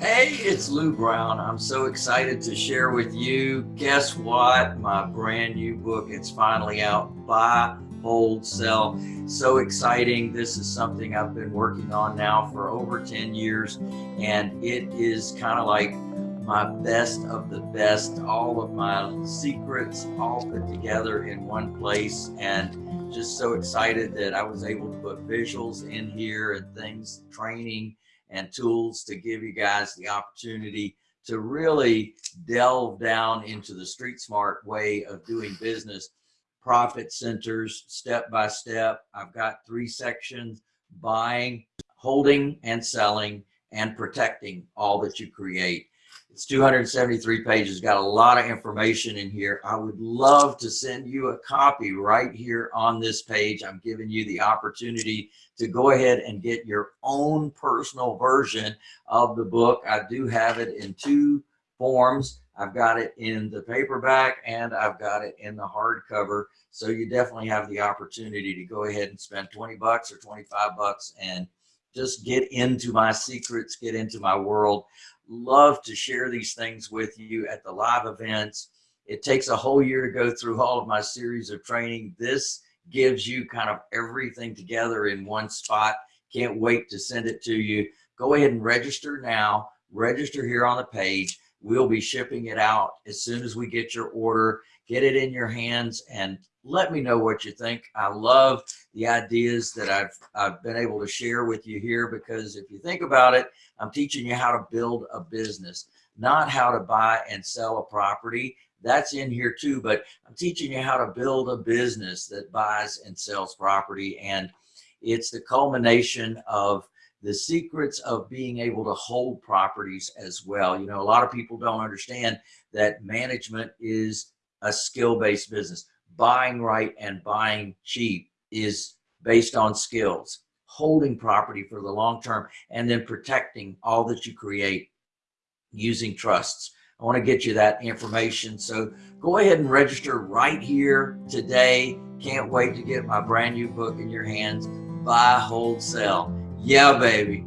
Hey, it's Lou Brown. I'm so excited to share with you. Guess what? My brand new book. It's finally out. Buy, hold, sell. So exciting. This is something I've been working on now for over 10 years, and it is kind of like my best of the best. All of my secrets all put together in one place, and just so excited that I was able to put visuals in here and things, training and tools to give you guys the opportunity to really delve down into the street smart way of doing business. Profit centers step by step. I've got three sections buying holding and selling and protecting all that you create it's 273 pages, got a lot of information in here. I would love to send you a copy right here on this page. I'm giving you the opportunity to go ahead and get your own personal version of the book. I do have it in two forms. I've got it in the paperback and I've got it in the hardcover. So you definitely have the opportunity to go ahead and spend 20 bucks or 25 bucks and just get into my secrets, get into my world love to share these things with you at the live events. It takes a whole year to go through all of my series of training. This gives you kind of everything together in one spot. Can't wait to send it to you. Go ahead and register now. Register here on the page. We'll be shipping it out as soon as we get your order. Get it in your hands and let me know what you think. I love the ideas that I've, I've been able to share with you here because if you think about it, I'm teaching you how to build a business, not how to buy and sell a property. That's in here too, but I'm teaching you how to build a business that buys and sells property. And it's the culmination of the secrets of being able to hold properties as well. You know, a lot of people don't understand that management is a skill-based business buying right and buying cheap is based on skills, holding property for the long term, and then protecting all that you create using trusts. I want to get you that information. So go ahead and register right here today. Can't wait to get my brand new book in your hands. Buy, hold, sell. Yeah, baby.